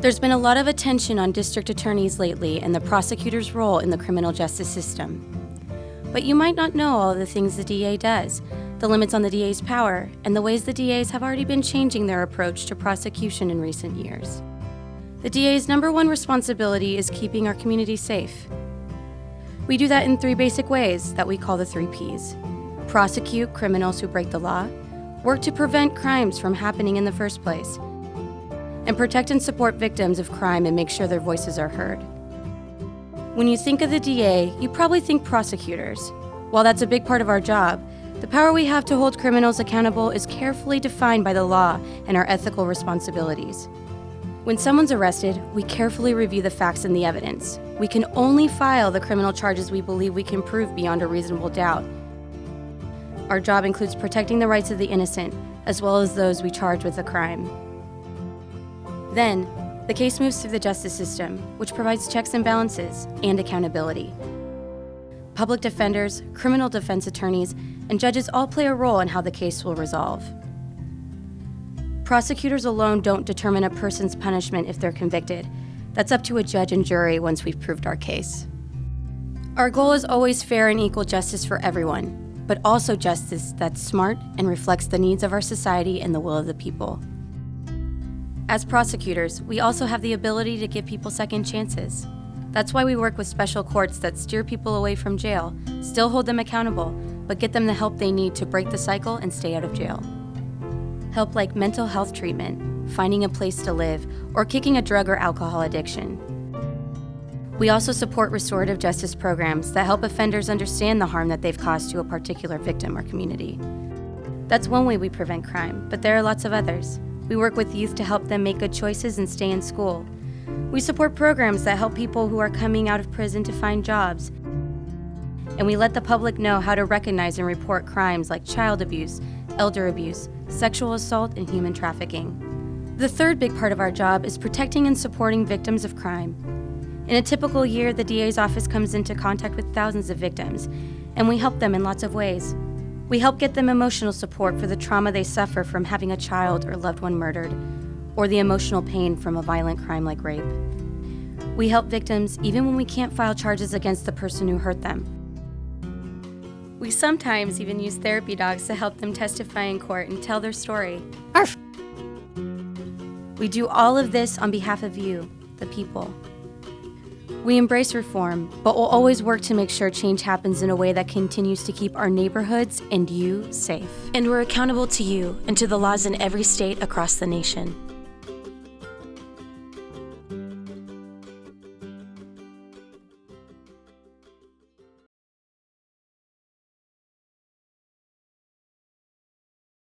There's been a lot of attention on district attorneys lately and the prosecutor's role in the criminal justice system. But you might not know all the things the DA does, the limits on the DA's power, and the ways the DAs have already been changing their approach to prosecution in recent years. The DA's number one responsibility is keeping our community safe. We do that in three basic ways that we call the three Ps. Prosecute criminals who break the law, work to prevent crimes from happening in the first place, and protect and support victims of crime and make sure their voices are heard. When you think of the DA, you probably think prosecutors. While that's a big part of our job, the power we have to hold criminals accountable is carefully defined by the law and our ethical responsibilities. When someone's arrested, we carefully review the facts and the evidence. We can only file the criminal charges we believe we can prove beyond a reasonable doubt. Our job includes protecting the rights of the innocent, as well as those we charge with a crime. Then, the case moves through the justice system, which provides checks and balances and accountability. Public defenders, criminal defense attorneys, and judges all play a role in how the case will resolve. Prosecutors alone don't determine a person's punishment if they're convicted. That's up to a judge and jury once we've proved our case. Our goal is always fair and equal justice for everyone, but also justice that's smart and reflects the needs of our society and the will of the people. As prosecutors, we also have the ability to give people second chances. That's why we work with special courts that steer people away from jail, still hold them accountable, but get them the help they need to break the cycle and stay out of jail. Help like mental health treatment, finding a place to live, or kicking a drug or alcohol addiction. We also support restorative justice programs that help offenders understand the harm that they've caused to a particular victim or community. That's one way we prevent crime, but there are lots of others. We work with youth to help them make good choices and stay in school. We support programs that help people who are coming out of prison to find jobs. And we let the public know how to recognize and report crimes like child abuse, elder abuse, sexual assault, and human trafficking. The third big part of our job is protecting and supporting victims of crime. In a typical year, the DA's office comes into contact with thousands of victims, and we help them in lots of ways. We help get them emotional support for the trauma they suffer from having a child or loved one murdered, or the emotional pain from a violent crime like rape. We help victims even when we can't file charges against the person who hurt them. We sometimes even use therapy dogs to help them testify in court and tell their story. Arf. We do all of this on behalf of you, the people. We embrace reform, but we'll always work to make sure change happens in a way that continues to keep our neighborhoods and you safe. And we're accountable to you and to the laws in every state across the nation.